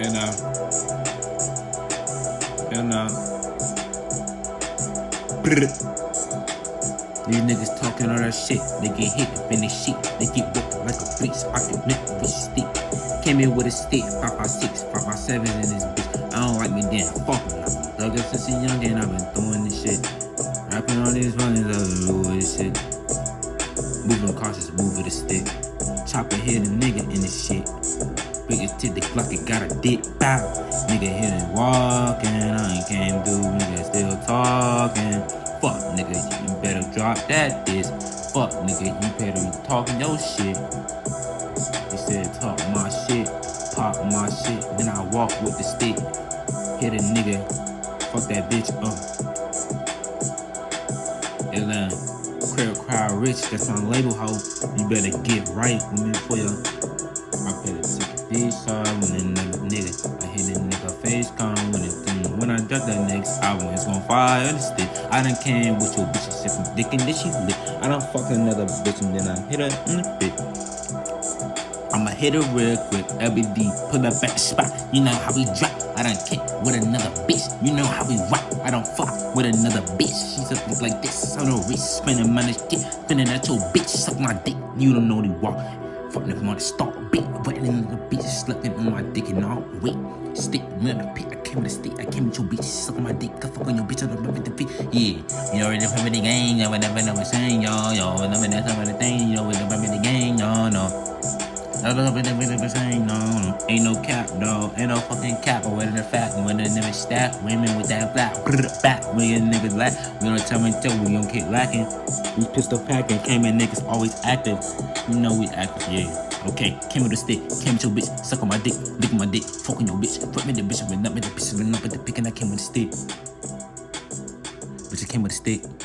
You know. You know. These niggas talking all that shit. They get hit and finish shit. They get whipped like a beast. I can with a stick. Came in with a stick. 556, 557 in this bitch. I don't like me then. Fuck me. Thug up since a young and I've been doing this shit. Rapping all these runnings, I've been doing this shit. Moving cautious, move with a stick. Chopper hit a nigga in this shit. Biggest to the Glock, it got a dick bow. Nigga hit it walking, I ain't came through, nigga still talking. Fuck, nigga, you better drop that diss. Fuck, nigga, you better be talking your shit. He said, talk my shit, pop my shit, then I walk with the stick. Hit a nigga, fuck that bitch up. Atlanta, crowd crowd rich, that's my label hoe. You better get right with me for ya. I ticket this side when a nigga nigga. I hit a nigga face con when it thing. When I drop that next album, it's gon' fire the stick. I done came with your bitch, she from dick and then she lit. I done fuck another bitch and then I hit her in the bit. I'ma hit her real quick, LBD, pull up back spot. You know how we drop. I done kick with another bitch. You know how we rock. I don't fuck with another bitch. She's something like this on the wrist, spinning money, shit, spinning at your bitch. Suck my dick. You don't know the walk. Fucking if I wanna start beat, in the bitch, slugging on my dick and all. Wait, stick me the pit. I came with a stick. I came with your bitch, suck my dick. I fuck on your bitch on the with the feet. Yeah, you already know the gang. You never know what's saying, y'all. Y'all never know some of the thing. You know we never the y'all. No. It, it, saying no, no, ain't no cap, dog. Ain't no fucking cap, or whether the fact, when the stack, women with that black, back, when your niggas lack, we don't tell me tell, me we don't keep lacking. We pistol packing, came in niggas always active. You know we active, yeah. Okay, came with a stick, came with your bitch, suck on my dick, lick my dick, fucking your bitch, fuck me the bitch, went up with the went up with the pick, and I came with a stick. Bitch, I came with a stick.